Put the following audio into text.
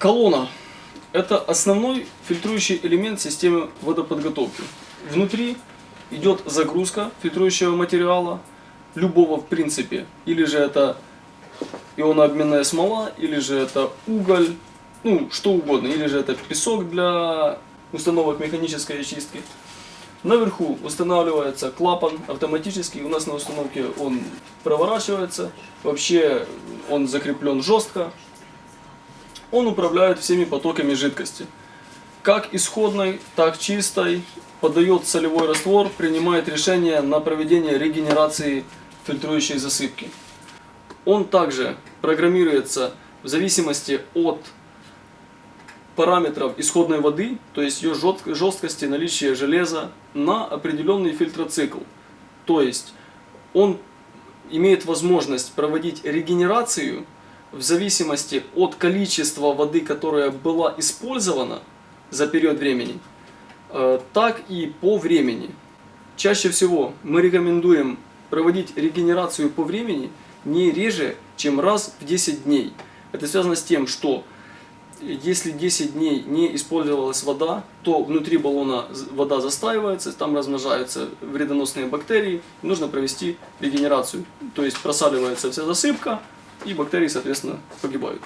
Колонна – это основной фильтрующий элемент системы водоподготовки. Внутри идет загрузка фильтрующего материала, любого в принципе, или же это ионообменная смола, или же это уголь, ну что угодно, или же это песок для установок механической очистки. Наверху устанавливается клапан автоматический, у нас на установке он проворачивается, вообще он закреплен жестко, он управляет всеми потоками жидкости. Как исходной, так чистой, подает солевой раствор, принимает решение на проведение регенерации фильтрующей засыпки. Он также программируется в зависимости от параметров исходной воды, то есть ее жесткости, наличия железа, на определенный фильтроцикл. То есть он имеет возможность проводить регенерацию в зависимости от количества воды, которая была использована за период времени, э, так и по времени. Чаще всего мы рекомендуем проводить регенерацию по времени не реже, чем раз в 10 дней. Это связано с тем, что если 10 дней не использовалась вода, то внутри баллона вода застаивается, там размножаются вредоносные бактерии, нужно провести регенерацию. То есть просаливается вся засыпка, и бактерии, соответственно, погибают.